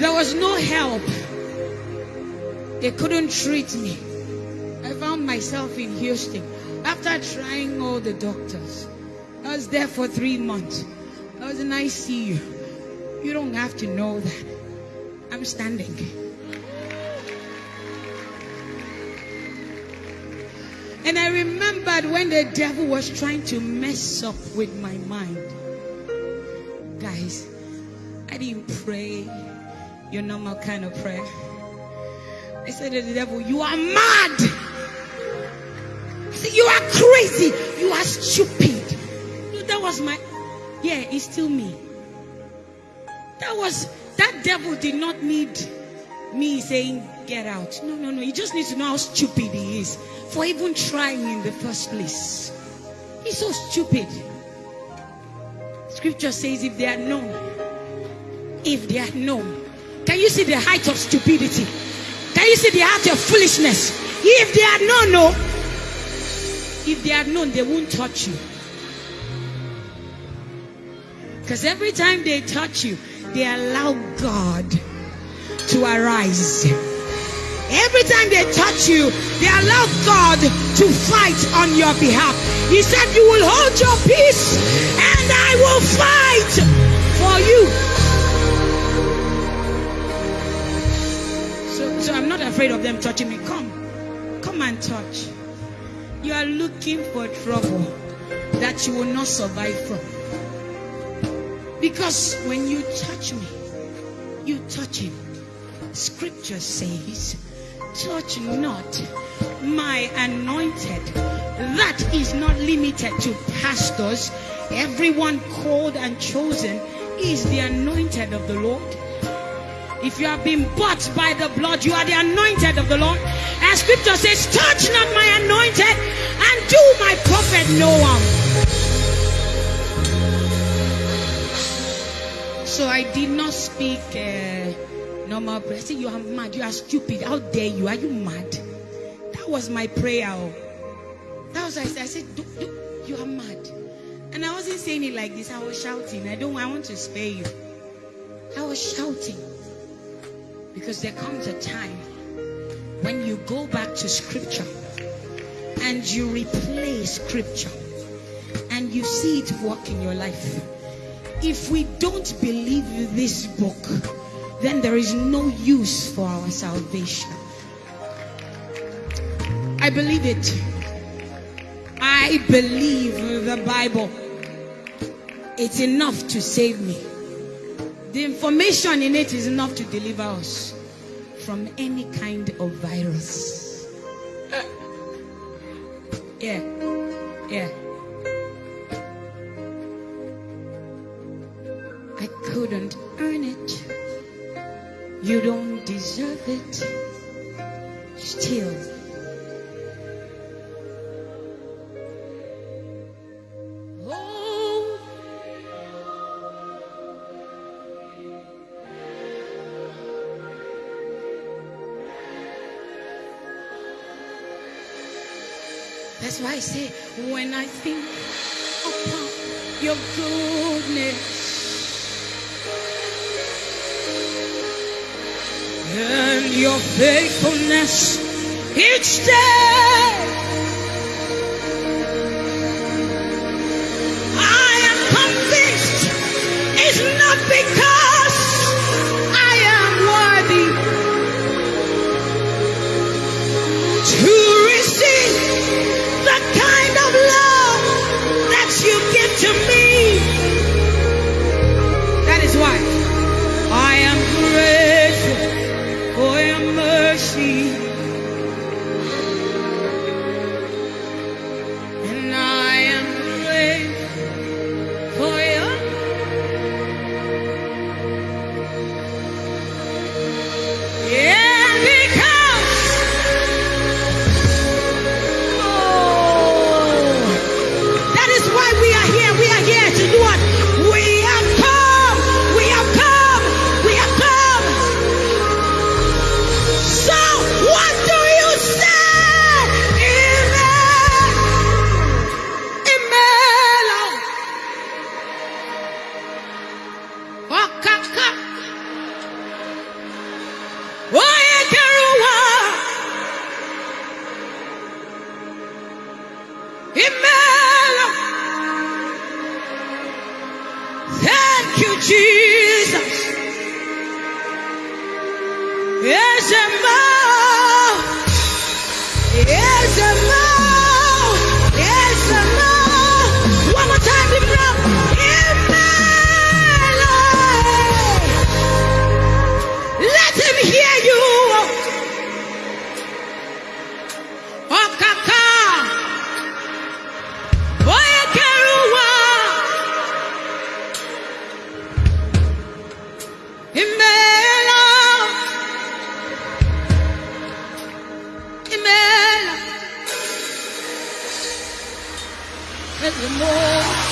There was no help. They couldn't treat me. I found myself in Houston after trying all the doctors. I was there for three months. I was and ICU. You don't have to know that. I'm standing. And I remembered when the devil was trying to mess up with my mind. Guys, I didn't pray your normal kind of prayer. I said to the devil, You are mad. I said, You are crazy. You are stupid. No, That was my, yeah, it's still me. That was, that devil did not need me saying, Get out. No, no, no. He just needs to know how stupid he is for even trying in the first place. He's so stupid. Scripture says, If they are known, if they are known, can you see the height of stupidity? Can you see the height of foolishness? If they are known, no. If they are known, they won't touch you. Because every time they touch you, they allow God to arise. Every time they touch you, they allow God to fight on your behalf. He said, You will hold your peace and I will fight for you. Not afraid of them touching me. Come, come and touch. You are looking for trouble that you will not survive from. Because when you touch me, you touch him. Scripture says, touch not my anointed. That is not limited to pastors. Everyone called and chosen is the anointed of the Lord. If you have been bought by the blood, you are the anointed of the Lord. And scripture says, touch not my anointed and do my prophet no harm. So I did not speak uh, normal prayer. I said, You are mad. You are stupid. How dare you? Are you mad? That was my prayer. That was I said. I said, You are mad. And I wasn't saying it like this. I was shouting. I don't I want to spare you. I was shouting. Because there comes a time when you go back to scripture and you replay scripture and you see it work in your life. If we don't believe this book, then there is no use for our salvation. I believe it. I believe the Bible. It's enough to save me. The information in it is enough to deliver us from any kind of virus. Eh. Yeah. Yeah. I couldn't earn it. You don't deserve it. Still. That's why I say, when I think upon your goodness and your faithfulness each day. I am convinced it's not because Amen. Thank you, Jesus. Yes, Emma. at the.